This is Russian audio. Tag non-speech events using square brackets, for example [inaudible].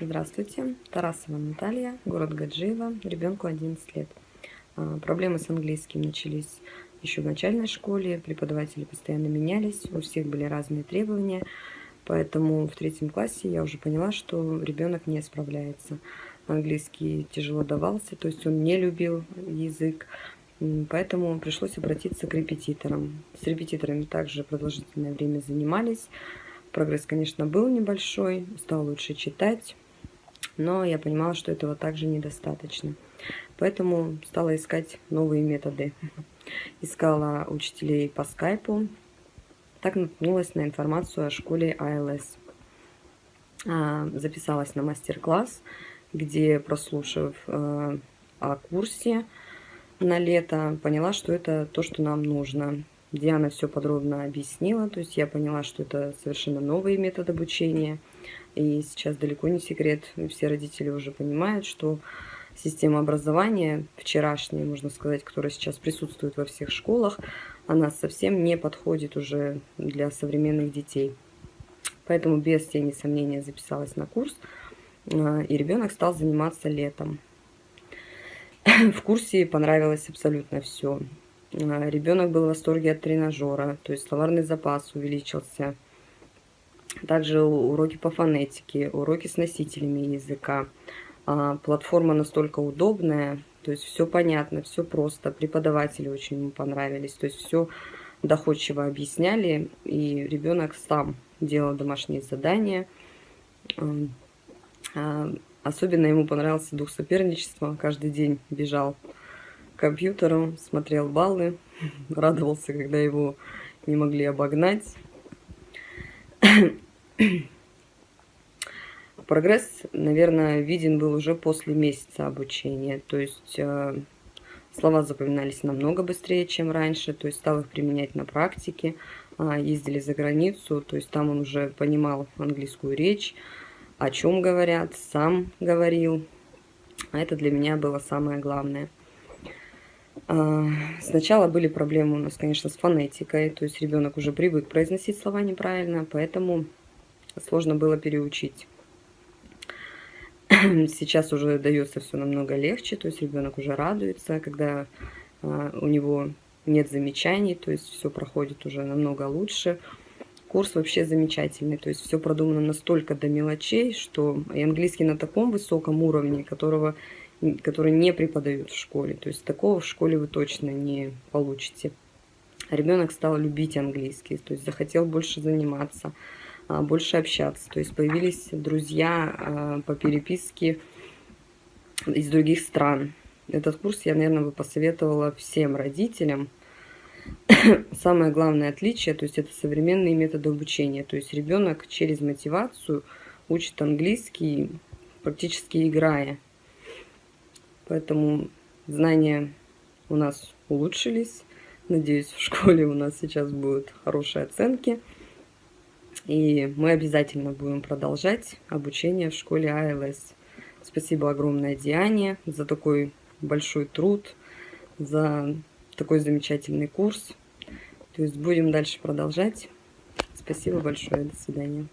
Здравствуйте, Тарасова Наталья, город Гаджиево, ребенку 11 лет. А, проблемы с английским начались еще в начальной школе, преподаватели постоянно менялись, у всех были разные требования, поэтому в третьем классе я уже поняла, что ребенок не справляется. Английский тяжело давался, то есть он не любил язык, поэтому пришлось обратиться к репетиторам. С репетиторами также продолжительное время занимались, Прогресс, конечно, был небольшой, стал лучше читать, но я понимала, что этого также недостаточно. Поэтому стала искать новые методы. [laughs] Искала учителей по скайпу. Так наткнулась на информацию о школе ILS. А, записалась на мастер-класс, где, прослушав э, о курсе на лето, поняла, что это то, что нам нужно. Диана все подробно объяснила, то есть я поняла, что это совершенно новый метод обучения – и сейчас далеко не секрет, все родители уже понимают, что система образования вчерашняя, можно сказать, которая сейчас присутствует во всех школах, она совсем не подходит уже для современных детей. Поэтому без тени сомнения записалась на курс, а, и ребенок стал заниматься летом. [coughs] В курсе понравилось абсолютно все. А, ребенок был в восторге от тренажера, то есть словарный запас увеличился – также уроки по фонетике, уроки с носителями языка. А, платформа настолько удобная, то есть все понятно, все просто. Преподаватели очень ему понравились, то есть все доходчиво объясняли, и ребенок сам делал домашние задания. А, особенно ему понравился дух соперничества. Каждый день бежал компьютеру, смотрел баллы, [laughs] радовался, когда его не могли обогнать. [coughs] Прогресс, наверное, виден был уже после месяца обучения. То есть э, слова запоминались намного быстрее, чем раньше. То есть стал их применять на практике. Э, ездили за границу, то есть там он уже понимал английскую речь, о чем говорят, сам говорил. А это для меня было самое главное. А, сначала были проблемы у нас, конечно, с фонетикой, то есть ребенок уже привык произносить слова неправильно, поэтому сложно было переучить. [clears throat] Сейчас уже дается все намного легче, то есть ребенок уже радуется, когда а, у него нет замечаний, то есть все проходит уже намного лучше. Курс вообще замечательный, то есть все продумано настолько до мелочей, что и английский на таком высоком уровне, которого, который не преподают в школе. То есть такого в школе вы точно не получите. Ребенок стал любить английский, то есть захотел больше заниматься. А, больше общаться. То есть появились друзья а, по переписке из других стран. Этот курс я, наверное, бы посоветовала всем родителям. [coughs] Самое главное отличие, то есть это современные методы обучения. То есть ребенок через мотивацию учит английский, практически играя. Поэтому знания у нас улучшились. Надеюсь, в школе у нас сейчас будут хорошие оценки. И мы обязательно будем продолжать обучение в школе АЛС. Спасибо огромное Диане за такой большой труд, за такой замечательный курс. То есть будем дальше продолжать. Спасибо большое. До свидания.